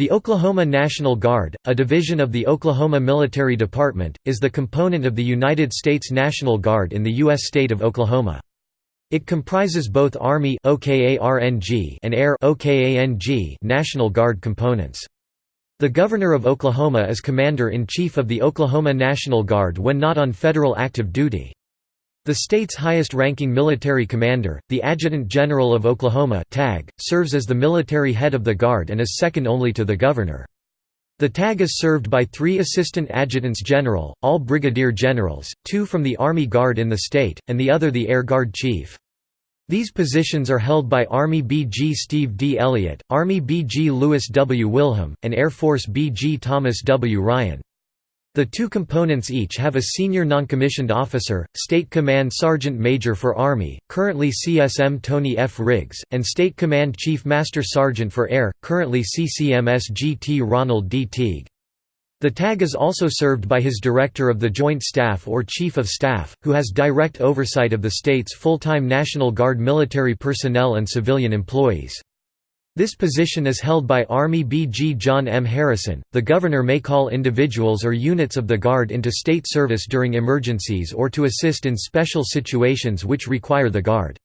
The Oklahoma National Guard, a division of the Oklahoma Military Department, is the component of the United States National Guard in the U.S. state of Oklahoma. It comprises both Army and Air National Guard components. The Governor of Oklahoma is Commander-in-Chief of the Oklahoma National Guard when not on federal active duty. The state's highest-ranking military commander, the Adjutant General of Oklahoma TAG, serves as the military head of the Guard and is second only to the Governor. The TAG is served by three Assistant Adjutants General, all Brigadier Generals, two from the Army Guard in the state, and the other the Air Guard Chief. These positions are held by Army BG Steve D. Elliott, Army BG Lewis W. Wilhelm, and Air Force BG Thomas W. Ryan. The two components each have a senior noncommissioned officer, State Command Sergeant Major for Army, currently CSM Tony F. Riggs, and State Command Chief Master Sergeant for Air, currently CCMS GT Ronald D. Teague. The TAG is also served by his Director of the Joint Staff or Chief of Staff, who has direct oversight of the state's full-time National Guard military personnel and civilian employees. This position is held by Army BG John M. Harrison. The governor may call individuals or units of the Guard into state service during emergencies or to assist in special situations which require the Guard.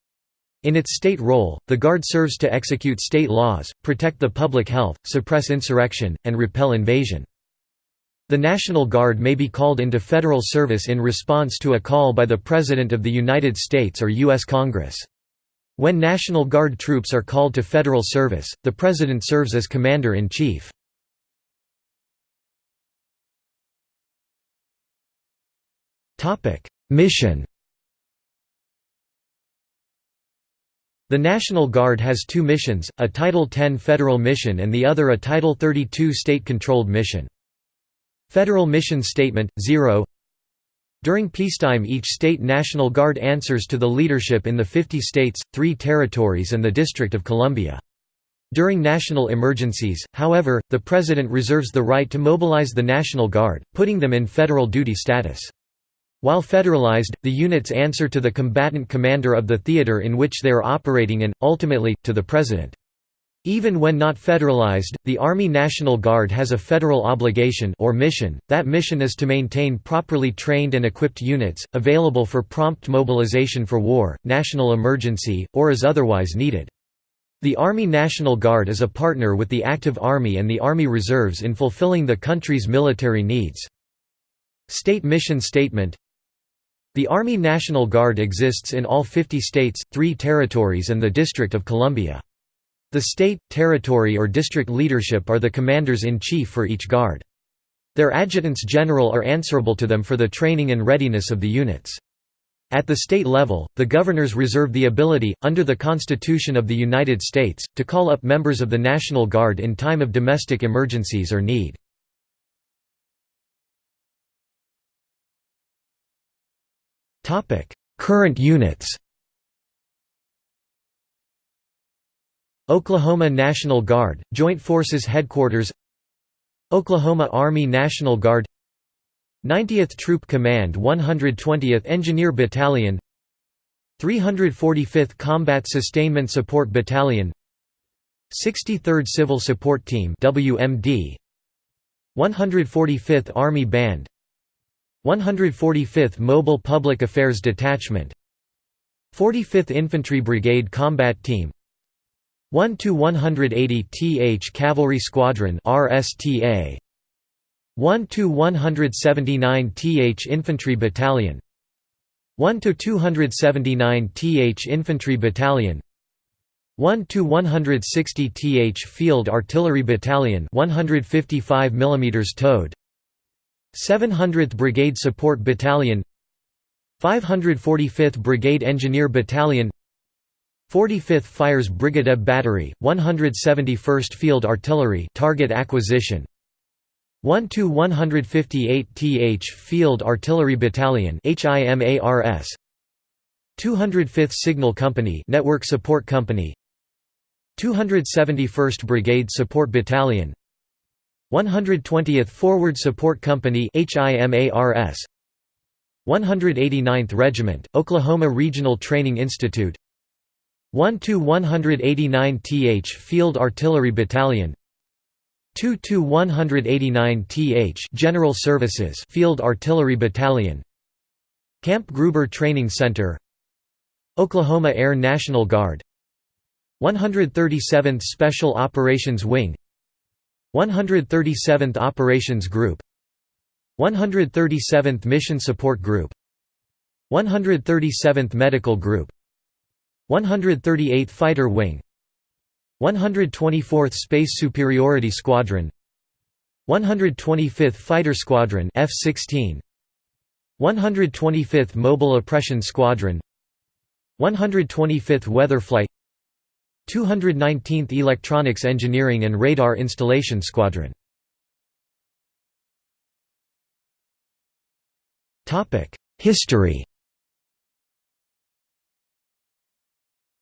In its state role, the Guard serves to execute state laws, protect the public health, suppress insurrection, and repel invasion. The National Guard may be called into federal service in response to a call by the President of the United States or U.S. Congress. When National Guard troops are called to federal service, the President serves as Commander-in-Chief. Mission The National Guard has two missions, a Title 10 federal mission and the other a Title 32 state-controlled mission. Federal Mission Statement, 0 during peacetime each state National Guard answers to the leadership in the 50 states, three territories and the District of Columbia. During national emergencies, however, the President reserves the right to mobilize the National Guard, putting them in federal duty status. While federalized, the units answer to the combatant commander of the theater in which they are operating and, ultimately, to the President. Even when not federalized, the Army National Guard has a federal obligation or mission. That mission is to maintain properly trained and equipped units, available for prompt mobilization for war, national emergency, or as otherwise needed. The Army National Guard is a partner with the active Army and the Army Reserves in fulfilling the country's military needs. State Mission Statement The Army National Guard exists in all 50 states, three territories and the District of Columbia. The state, territory or district leadership are the commanders-in-chief for each guard. Their adjutants general are answerable to them for the training and readiness of the units. At the state level, the governors reserve the ability, under the Constitution of the United States, to call up members of the National Guard in time of domestic emergencies or need. Current units Oklahoma National Guard, Joint Forces Headquarters Oklahoma Army National Guard 90th Troop Command 120th Engineer Battalion 345th Combat Sustainment Support Battalion 63rd Civil Support Team WMD 145th Army Band 145th Mobile Public Affairs Detachment 45th Infantry Brigade Combat Team 1 to 180 th Cavalry Squadron RSTA 1 to 179 th Infantry Battalion. 1 to 279 th Infantry Battalion. 1 to 160 th Field Artillery Battalion 155 mm towed. 700th Brigade Support Battalion. 545th Brigade Engineer Battalion 45th Fires Brigade Battery, 171st Field Artillery target acquisition. 1 to 158 th Field Artillery Battalion HIMARS 205th Signal Company Network Support Company. 271st Brigade Support Battalion. 120th Forward Support Company HIMARS 189th Regiment Oklahoma Regional Training Institute 1 to 189 th Field Artillery Battalion 2-189th General Services Field Artillery Battalion Camp Gruber Training Center Oklahoma Air National Guard 137th Special Operations Wing 137th Operations Group 137th Mission Support Group 137th Medical Group 138th Fighter Wing 124th Space Superiority Squadron 125th Fighter Squadron F-16 125th Mobile Oppression Squadron 125th Weather Flight 219th Electronics Engineering and Radar Installation Squadron. History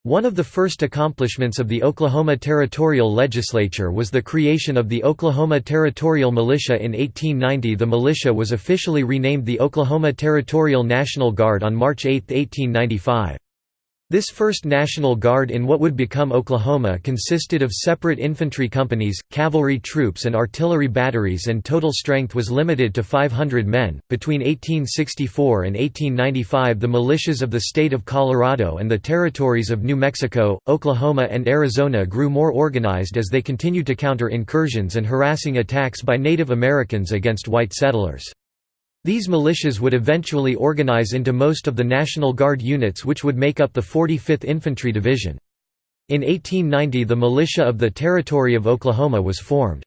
One of the first accomplishments of the Oklahoma Territorial Legislature was the creation of the Oklahoma Territorial Militia in 1890 The militia was officially renamed the Oklahoma Territorial National Guard on March 8, 1895. This first National Guard in what would become Oklahoma consisted of separate infantry companies, cavalry troops, and artillery batteries, and total strength was limited to 500 men. Between 1864 and 1895, the militias of the state of Colorado and the territories of New Mexico, Oklahoma, and Arizona grew more organized as they continued to counter incursions and harassing attacks by Native Americans against white settlers. These militias would eventually organize into most of the National Guard units which would make up the 45th Infantry Division. In 1890 the militia of the Territory of Oklahoma was formed.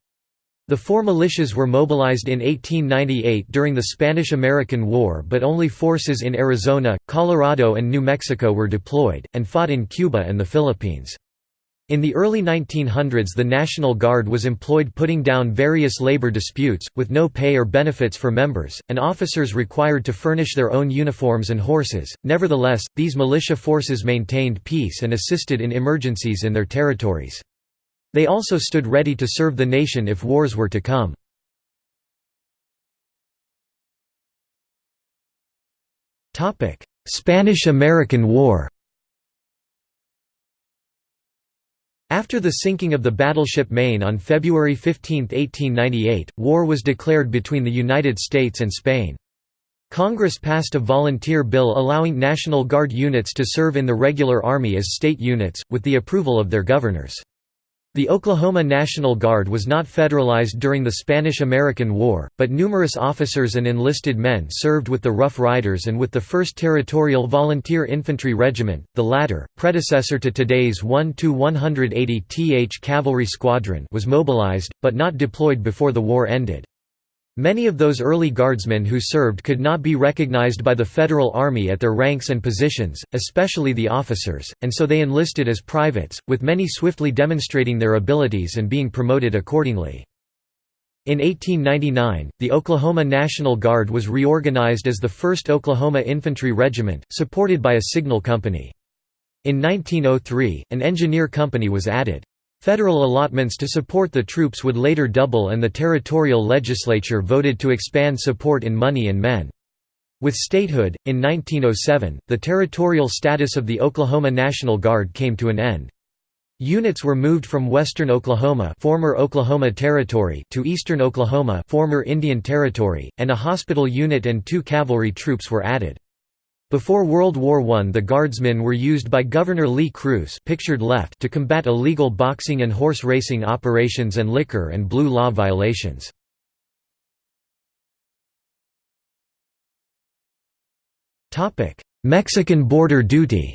The four militias were mobilized in 1898 during the Spanish–American War but only forces in Arizona, Colorado and New Mexico were deployed, and fought in Cuba and the Philippines. In the early 1900s the National Guard was employed putting down various labor disputes, with no pay or benefits for members, and officers required to furnish their own uniforms and horses. Nevertheless, these militia forces maintained peace and assisted in emergencies in their territories. They also stood ready to serve the nation if wars were to come. Spanish–American War After the sinking of the battleship Maine on February 15, 1898, war was declared between the United States and Spain. Congress passed a volunteer bill allowing National Guard units to serve in the regular Army as state units, with the approval of their governors. The Oklahoma National Guard was not federalized during the Spanish–American War, but numerous officers and enlisted men served with the Rough Riders and with the 1st Territorial Volunteer Infantry Regiment, the latter, predecessor to today's 1–180th Cavalry Squadron was mobilized, but not deployed before the war ended. Many of those early guardsmen who served could not be recognized by the Federal Army at their ranks and positions, especially the officers, and so they enlisted as privates, with many swiftly demonstrating their abilities and being promoted accordingly. In 1899, the Oklahoma National Guard was reorganized as the 1st Oklahoma Infantry Regiment, supported by a signal company. In 1903, an engineer company was added. Federal allotments to support the troops would later double and the territorial legislature voted to expand support in money and men. With statehood, in 1907, the territorial status of the Oklahoma National Guard came to an end. Units were moved from western Oklahoma, former Oklahoma Territory to eastern Oklahoma, former Indian Territory, and a hospital unit and two cavalry troops were added. Before World War I the Guardsmen were used by Governor Lee Cruce pictured left to combat illegal boxing and horse racing operations and liquor and blue law violations. Mexican border duty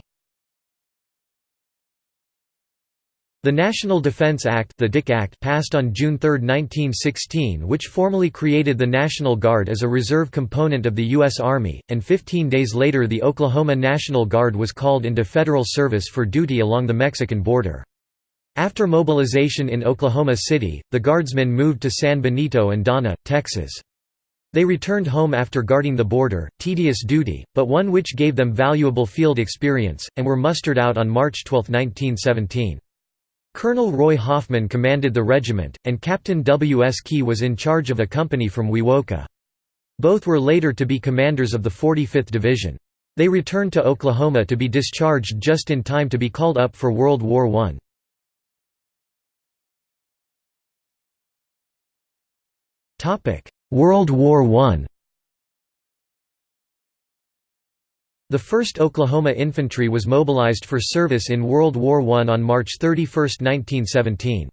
The National Defense Act, the DIC Act passed on June 3, 1916 which formally created the National Guard as a reserve component of the U.S. Army, and 15 days later the Oklahoma National Guard was called into federal service for duty along the Mexican border. After mobilization in Oklahoma City, the Guardsmen moved to San Benito and Donna, Texas. They returned home after guarding the border, tedious duty, but one which gave them valuable field experience, and were mustered out on March 12, 1917. Colonel Roy Hoffman commanded the regiment, and Captain W. S. Key was in charge of a company from Wewoka. Both were later to be commanders of the 45th Division. They returned to Oklahoma to be discharged just in time to be called up for World War I. World War I The 1st Oklahoma Infantry was mobilized for service in World War I on March 31, 1917.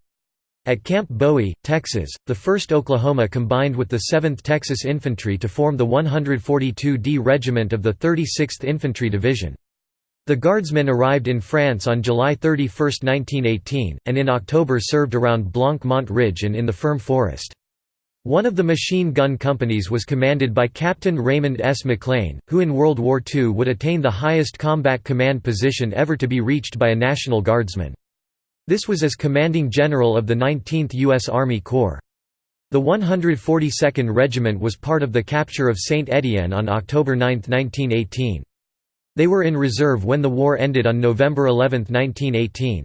At Camp Bowie, Texas, the 1st Oklahoma combined with the 7th Texas Infantry to form the 142d Regiment of the 36th Infantry Division. The Guardsmen arrived in France on July 31, 1918, and in October served around Blanc-Mont Ridge and in the Firm Forest. One of the machine gun companies was commanded by Captain Raymond S. McLain, who in World War II would attain the highest combat command position ever to be reached by a National Guardsman. This was as commanding general of the 19th U.S. Army Corps. The 142nd Regiment was part of the capture of Saint Étienne on October 9, 1918. They were in reserve when the war ended on November 11, 1918.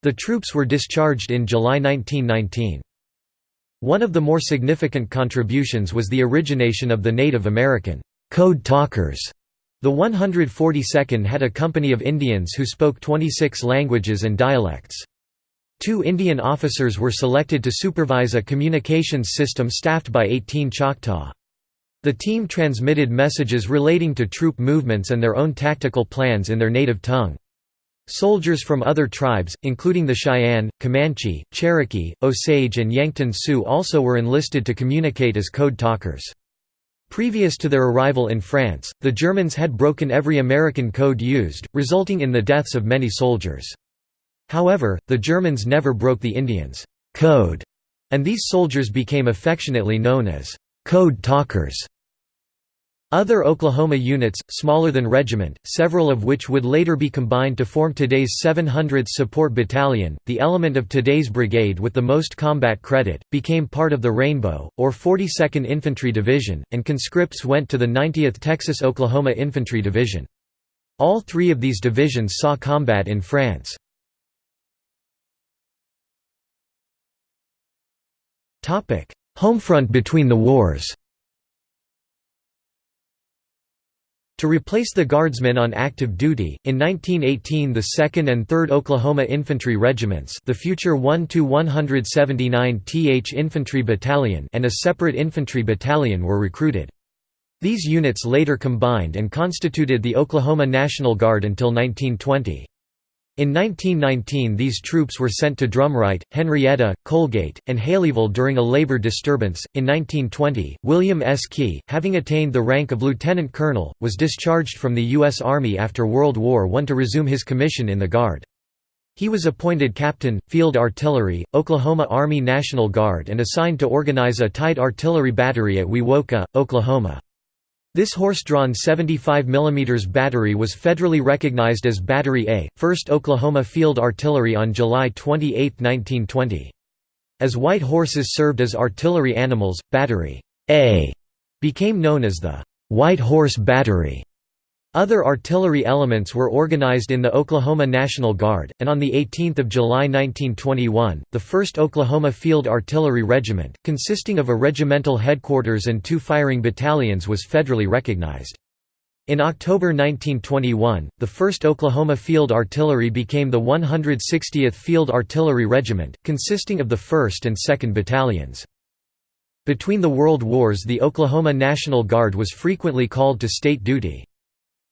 The troops were discharged in July 1919. One of the more significant contributions was the origination of the Native American code talkers. The 142nd had a company of Indians who spoke 26 languages and dialects. Two Indian officers were selected to supervise a communications system staffed by 18 Choctaw. The team transmitted messages relating to troop movements and their own tactical plans in their native tongue. Soldiers from other tribes, including the Cheyenne, Comanche, Cherokee, Osage and Yankton Sioux also were enlisted to communicate as code talkers. Previous to their arrival in France, the Germans had broken every American code used, resulting in the deaths of many soldiers. However, the Germans never broke the Indians' code, and these soldiers became affectionately known as code talkers. Other Oklahoma units, smaller than regiment, several of which would later be combined to form today's 700th Support Battalion, the element of today's brigade with the most combat credit, became part of the Rainbow, or 42nd Infantry Division, and conscripts went to the 90th Texas-Oklahoma Infantry Division. All three of these divisions saw combat in France. Homefront between the wars To replace the Guardsmen on active duty, in 1918 the 2nd and 3rd Oklahoma Infantry Regiments the future 1–179th Infantry Battalion and a separate infantry battalion were recruited. These units later combined and constituted the Oklahoma National Guard until 1920. In 1919 these troops were sent to Drumright, Henrietta, Colgate, and Haileyville during a labor disturbance. In 1920, William S. Key, having attained the rank of lieutenant colonel, was discharged from the U.S. Army after World War I to resume his commission in the Guard. He was appointed captain, field artillery, Oklahoma Army National Guard and assigned to organize a tight artillery battery at Wewoka, Oklahoma. This horse-drawn 75 mm battery was federally recognized as Battery A, 1st Oklahoma Field Artillery on July 28, 1920. As white horses served as artillery animals, Battery A became known as the White Horse Battery. Other artillery elements were organized in the Oklahoma National Guard, and on 18 July 1921, the 1st Oklahoma Field Artillery Regiment, consisting of a regimental headquarters and two firing battalions was federally recognized. In October 1921, the 1st Oklahoma Field Artillery became the 160th Field Artillery Regiment, consisting of the 1st and 2nd Battalions. Between the World Wars the Oklahoma National Guard was frequently called to state duty.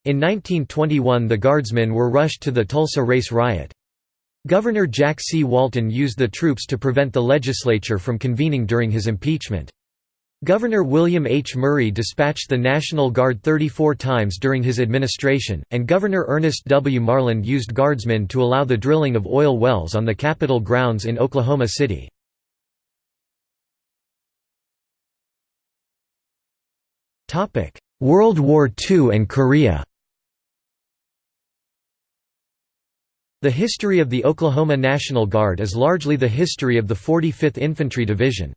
In 1921 the Guardsmen were rushed to the Tulsa race riot. Governor Jack C. Walton used the troops to prevent the legislature from convening during his impeachment. Governor William H. Murray dispatched the National Guard 34 times during his administration, and Governor Ernest W. Marland used guardsmen to allow the drilling of oil wells on the Capitol grounds in Oklahoma City. World War II and Korea The history of the Oklahoma National Guard is largely the history of the 45th Infantry Division.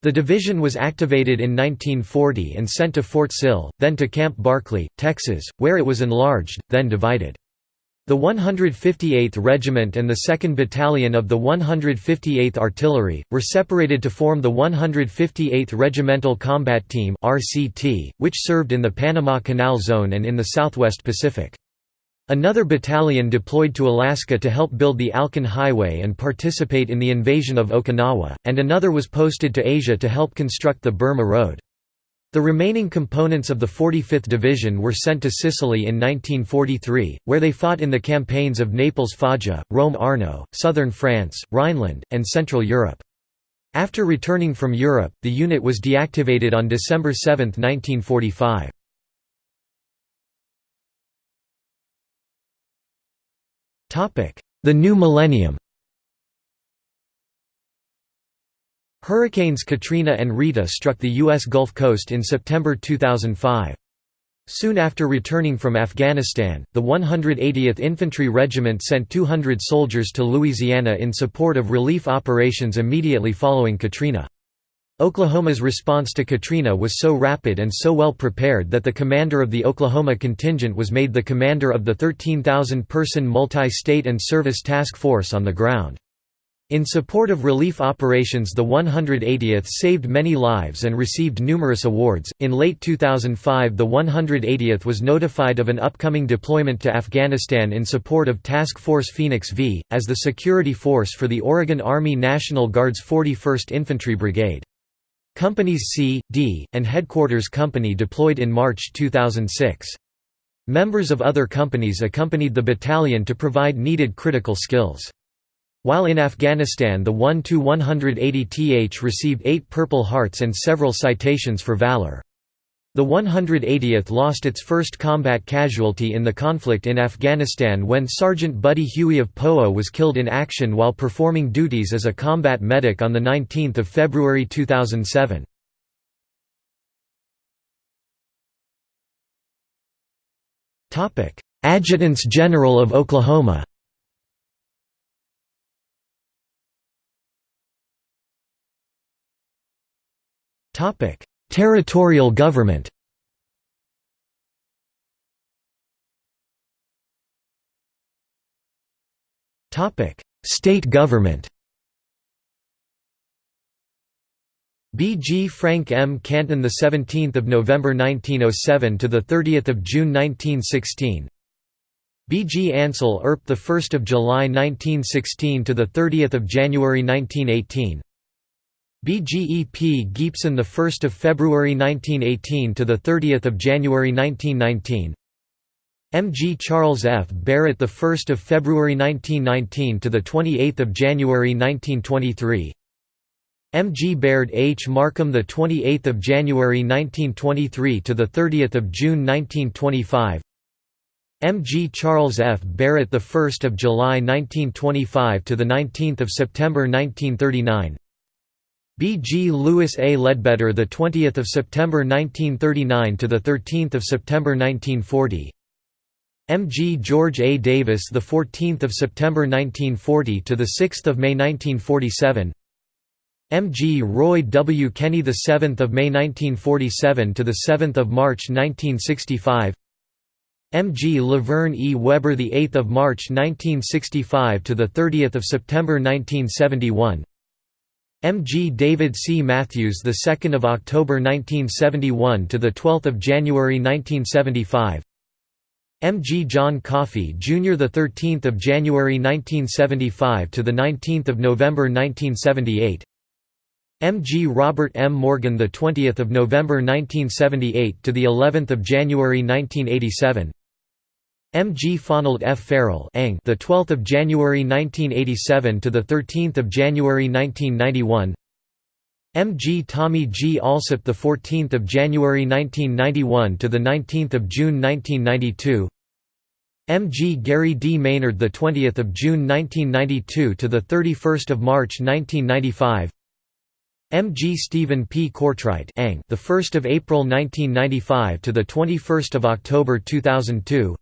The division was activated in 1940 and sent to Fort Sill, then to Camp Barkeley, Texas, where it was enlarged, then divided. The 158th Regiment and the 2nd Battalion of the 158th Artillery, were separated to form the 158th Regimental Combat Team which served in the Panama Canal Zone and in the Southwest Pacific. Another battalion deployed to Alaska to help build the Alcan Highway and participate in the invasion of Okinawa, and another was posted to Asia to help construct the Burma Road. The remaining components of the 45th Division were sent to Sicily in 1943, where they fought in the campaigns of Naples-Foggia, Rome-Arno, southern France, Rhineland, and Central Europe. After returning from Europe, the unit was deactivated on December 7, 1945. The new millennium Hurricanes Katrina and Rita struck the U.S. Gulf Coast in September 2005. Soon after returning from Afghanistan, the 180th Infantry Regiment sent 200 soldiers to Louisiana in support of relief operations immediately following Katrina. Oklahoma's response to Katrina was so rapid and so well prepared that the commander of the Oklahoma contingent was made the commander of the 13,000-person multi-state and service task force on the ground. In support of relief operations, the 180th saved many lives and received numerous awards. In late 2005, the 180th was notified of an upcoming deployment to Afghanistan in support of Task Force Phoenix V, as the security force for the Oregon Army National Guard's 41st Infantry Brigade. Companies C, D, and Headquarters Company deployed in March 2006. Members of other companies accompanied the battalion to provide needed critical skills. While in Afghanistan the 1–180th received eight Purple Hearts and several citations for valor. The 180th lost its first combat casualty in the conflict in Afghanistan when Sergeant Buddy Hughie of POA was killed in action while performing duties as a combat medic on 19 February 2007. Adjutants General of Oklahoma Territorial government State government B. G. Frank M. Canton, the 17th of November 1907 to the 30th of June 1916. B. G. Ancel Earp, the 1st of July 1916 to the 30th of January 1918. BGEP 1st of February 1918 to the 30th of January 1919 MG Charles F. Barrett the 1st of February 1919 to the 28th of January 1923 MG Baird H. Markham the 28th of January 1923 to the 30th of June 1925 MG Charles F. Barrett the 1st of July 1925 to the 19th of September 1939 B. G. Lewis A. Ledbetter, the 20th of September 1939 to the 13th of September 1940. M. G. George A. Davis, the 14th of September 1940 to the 6th of May 1947. M. G. Roy W. Kenny, the 7th of May 1947 to the 7th of March 1965. M. G. Laverne E. Weber, the 8th of March 1965 to the 30th of September 1971. M. G. David C. Matthews, the 2nd of October 1971 to the 12th of January 1975. M. G. John Coffey, Jr., the 13th of January 1975 to the 19th of November 1978. M. G. Robert M. Morgan, the 20th of November 1978 to the 11th of January 1987. M. G. Fonald F. Farrell Eng, the 12th of January 1987 to the 13th of January 1991. M. G. Tommy G. Alsop, the 14th of January 1991 to the 19th of June 1992. M. G. Gary D. Maynard, the 20th of June 1992 to the 31st of March 1995. M. G. Stephen P. Courtright, the 1st of April 1995 to the 21st of October 2002.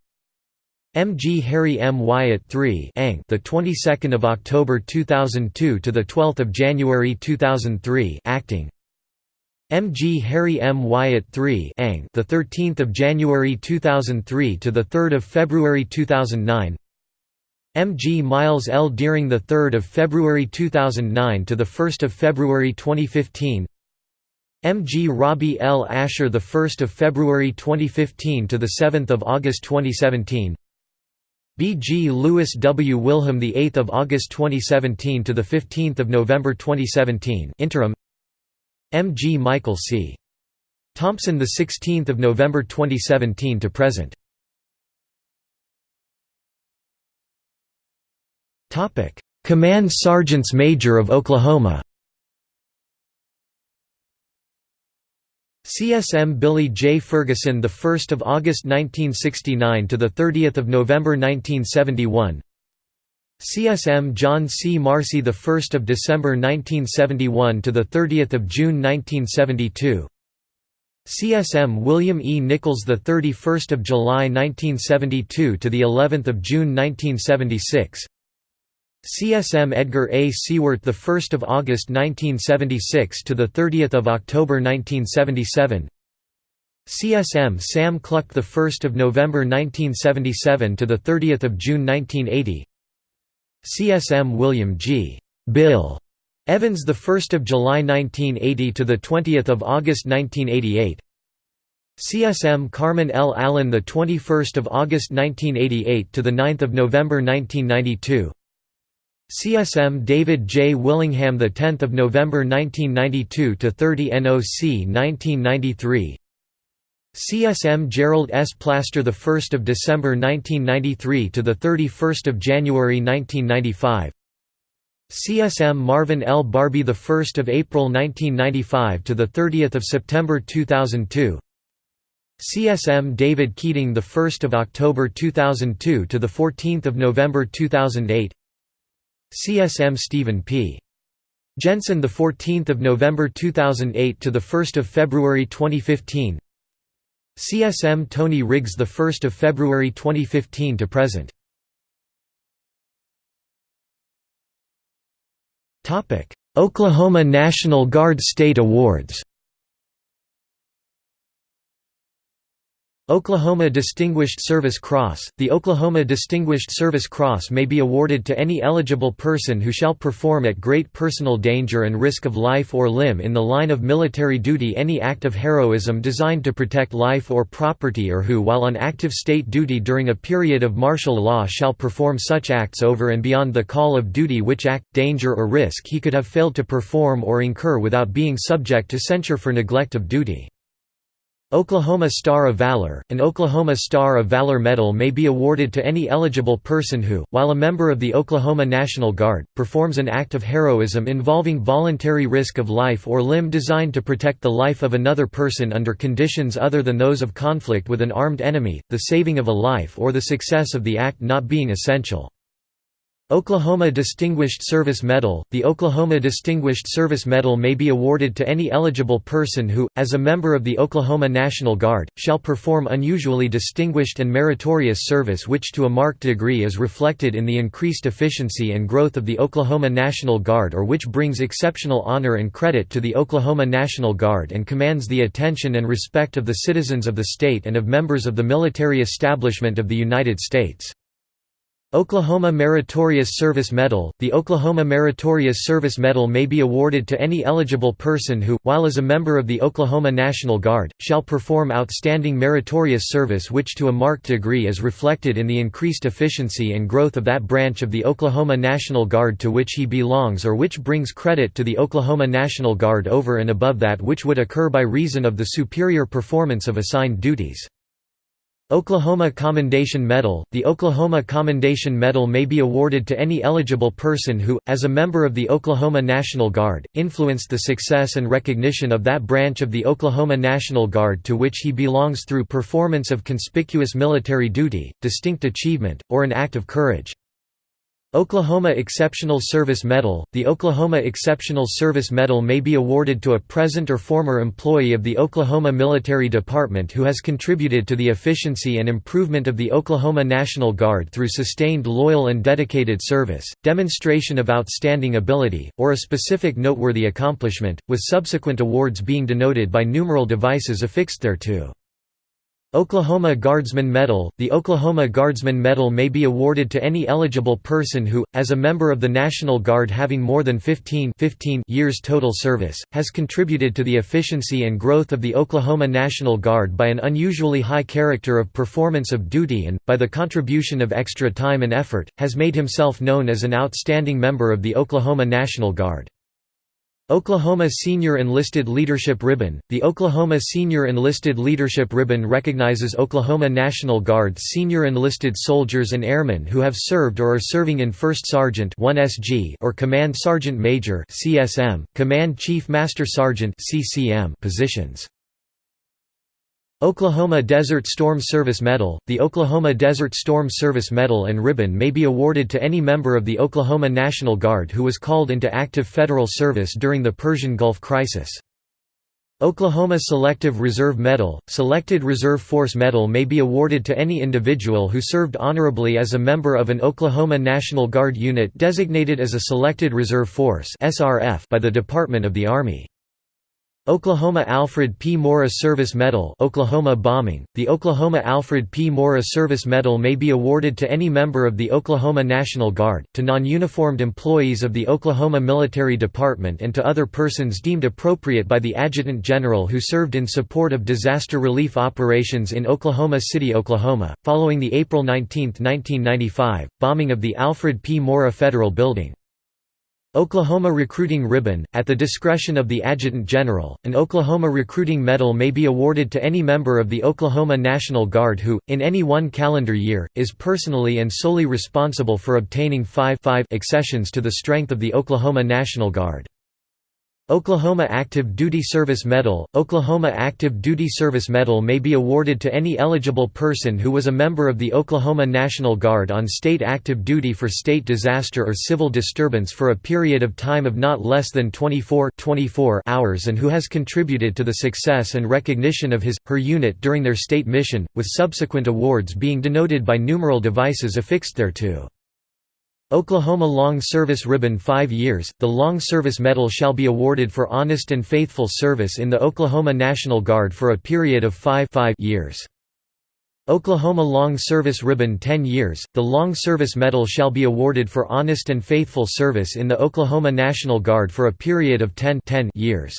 M. G. Harry M. Wyatt III the 22nd of October 2002 to the 12th of January 2003 acting M. G. Harry M. Wyatt III the 13th of January 2003 to the 3rd of February 2009 M. G. Miles L. Deering the 3rd of February 2009 to the 1st of February 2015 M. G. Robbie L. Asher the 1st of February 2015 to the 7th of August 2017 B. G. Lewis W. Wilhelm the 8th of August 2017 to the 15th of November 2017 interim M. G. Michael C. Thompson the 16th of November 2017 to present Topic Command Sergeants Major of Oklahoma CSM Billy J. Ferguson, the 1st of August 1969 to the 30th of November 1971. CSM John C. Marcy, the 1st of December 1971 to the 30th of June 1972. CSM William E. Nichols, the 31st of July 1972 to the 11th of June 1976. CSM Edgar A. Seaworth the 1st of August 1976 to the 30th of October 1977 CSM Sam Cluck the 1st of November 1977 to the 30th of June 1980 CSM William G. Bill Evans the 1st of July 1980 to the 20th of August 1988 CSM Carmen L. Allen the 21st of August 1988 to the 9th of November 1992 CSM David J. Willingham, the 10th of November 1992 to 30 NOC 1993. CSM Gerald S. Plaster, the 1st of December 1993 to the 31st of January 1995. CSM Marvin L. Barbie, the 1st of April 1995 to the 30th of September 2002. CSM David Keating, the 1st of October 2002 to the 14th of November 2008. CSM Stephen P. Jensen the 14th of November 2008 to the 1st of February 2015 CSM Tony Riggs the 1st of February 2015 to present. Topic Oklahoma National Guard State Awards Oklahoma Distinguished Service Cross – The Oklahoma Distinguished Service Cross may be awarded to any eligible person who shall perform at great personal danger and risk of life or limb in the line of military duty any act of heroism designed to protect life or property or who while on active state duty during a period of martial law shall perform such acts over and beyond the call of duty which act, danger or risk he could have failed to perform or incur without being subject to censure for neglect of duty. Oklahoma Star of Valor – An Oklahoma Star of Valor Medal may be awarded to any eligible person who, while a member of the Oklahoma National Guard, performs an act of heroism involving voluntary risk of life or limb designed to protect the life of another person under conditions other than those of conflict with an armed enemy, the saving of a life or the success of the act not being essential. Oklahoma Distinguished Service Medal – The Oklahoma Distinguished Service Medal may be awarded to any eligible person who, as a member of the Oklahoma National Guard, shall perform unusually distinguished and meritorious service which to a marked degree is reflected in the increased efficiency and growth of the Oklahoma National Guard or which brings exceptional honor and credit to the Oklahoma National Guard and commands the attention and respect of the citizens of the state and of members of the military establishment of the United States. Oklahoma Meritorious Service Medal – The Oklahoma Meritorious Service Medal may be awarded to any eligible person who, while as a member of the Oklahoma National Guard, shall perform outstanding meritorious service which to a marked degree is reflected in the increased efficiency and growth of that branch of the Oklahoma National Guard to which he belongs or which brings credit to the Oklahoma National Guard over and above that which would occur by reason of the superior performance of assigned duties. Oklahoma Commendation Medal – The Oklahoma Commendation Medal may be awarded to any eligible person who, as a member of the Oklahoma National Guard, influenced the success and recognition of that branch of the Oklahoma National Guard to which he belongs through performance of conspicuous military duty, distinct achievement, or an act of courage. Oklahoma Exceptional Service Medal – The Oklahoma Exceptional Service Medal may be awarded to a present or former employee of the Oklahoma Military Department who has contributed to the efficiency and improvement of the Oklahoma National Guard through sustained loyal and dedicated service, demonstration of outstanding ability, or a specific noteworthy accomplishment, with subsequent awards being denoted by numeral devices affixed thereto. Oklahoma Guardsman Medal – The Oklahoma Guardsman Medal may be awarded to any eligible person who, as a member of the National Guard having more than 15, 15 years total service, has contributed to the efficiency and growth of the Oklahoma National Guard by an unusually high character of performance of duty and, by the contribution of extra time and effort, has made himself known as an outstanding member of the Oklahoma National Guard. Oklahoma Senior Enlisted Leadership Ribbon – The Oklahoma Senior Enlisted Leadership Ribbon recognizes Oklahoma National Guard senior enlisted soldiers and airmen who have served or are serving in First Sergeant or Command Sergeant Major Command Chief Master Sergeant positions. Oklahoma Desert Storm Service Medal – The Oklahoma Desert Storm Service Medal and Ribbon may be awarded to any member of the Oklahoma National Guard who was called into active federal service during the Persian Gulf crisis. Oklahoma Selective Reserve Medal – Selected Reserve Force Medal may be awarded to any individual who served honorably as a member of an Oklahoma National Guard unit designated as a Selected Reserve Force by the Department of the Army. Oklahoma Alfred P. Murrah Service Medal Oklahoma bombing. The Oklahoma Alfred P. Murrah Service Medal may be awarded to any member of the Oklahoma National Guard, to non-uniformed employees of the Oklahoma Military Department and to other persons deemed appropriate by the Adjutant General who served in support of disaster relief operations in Oklahoma City, Oklahoma, following the April 19, 1995, bombing of the Alfred P. Murrah Federal Building. Oklahoma Recruiting Ribbon, at the discretion of the Adjutant General, an Oklahoma Recruiting Medal may be awarded to any member of the Oklahoma National Guard who, in any one calendar year, is personally and solely responsible for obtaining five, five accessions to the strength of the Oklahoma National Guard. Oklahoma Active Duty Service Medal – Oklahoma Active Duty Service Medal may be awarded to any eligible person who was a member of the Oklahoma National Guard on state active duty for state disaster or civil disturbance for a period of time of not less than 24, 24 hours and who has contributed to the success and recognition of his, her unit during their state mission, with subsequent awards being denoted by numeral devices affixed thereto. Oklahoma Long Service Ribbon 5 years, the Long Service Medal shall be awarded for honest and faithful service in the Oklahoma National Guard for a period of 5, 5 years. Oklahoma Long Service Ribbon 10 years, the Long Service Medal shall be awarded for honest and faithful service in the Oklahoma National Guard for a period of 10, 10 years.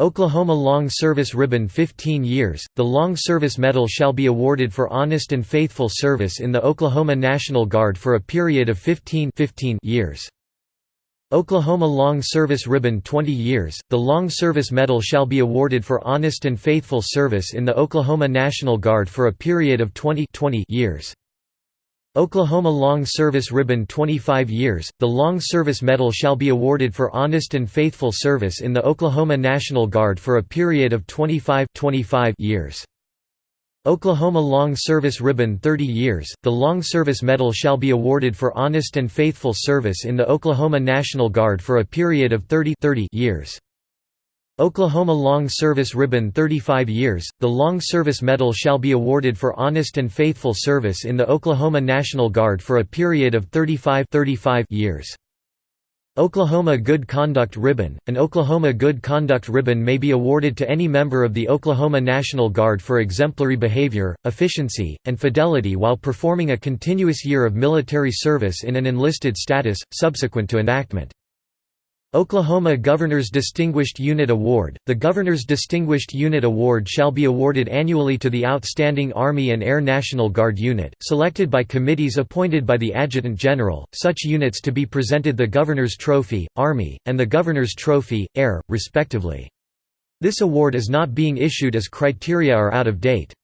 Oklahoma Long Service Ribbon 15 years, the Long Service Medal shall be awarded for honest and faithful service in the Oklahoma National Guard for a period of 15, 15 years. Oklahoma Long Service Ribbon 20 years, the Long Service Medal shall be awarded for honest and faithful service in the Oklahoma National Guard for a period of 20, 20 years. Oklahoma Long Service Ribbon 25 years, the Long Service Medal shall be awarded for honest and faithful service in the Oklahoma National Guard for a period of 25, 25 years. Oklahoma Long Service Ribbon 30 years, the Long Service Medal shall be awarded for honest and faithful service in the Oklahoma National Guard for a period of 30, 30 years. Oklahoma Long Service Ribbon 35 years, the Long Service Medal shall be awarded for honest and faithful service in the Oklahoma National Guard for a period of 35, 35 years. Oklahoma Good Conduct Ribbon – An Oklahoma Good Conduct Ribbon may be awarded to any member of the Oklahoma National Guard for exemplary behavior, efficiency, and fidelity while performing a continuous year of military service in an enlisted status, subsequent to enactment. Oklahoma Governor's Distinguished Unit Award – The Governor's Distinguished Unit Award shall be awarded annually to the outstanding Army and Air National Guard unit, selected by committees appointed by the Adjutant General, such units to be presented the Governor's Trophy, Army, and the Governor's Trophy, Air, respectively. This award is not being issued as criteria are out of date.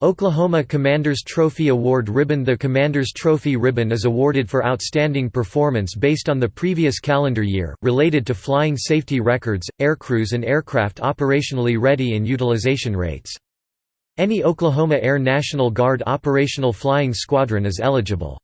Oklahoma Commander's Trophy Award Ribbon The Commander's Trophy Ribbon is awarded for outstanding performance based on the previous calendar year, related to flying safety records, aircrews and aircraft operationally ready and utilization rates. Any Oklahoma Air National Guard operational flying squadron is eligible.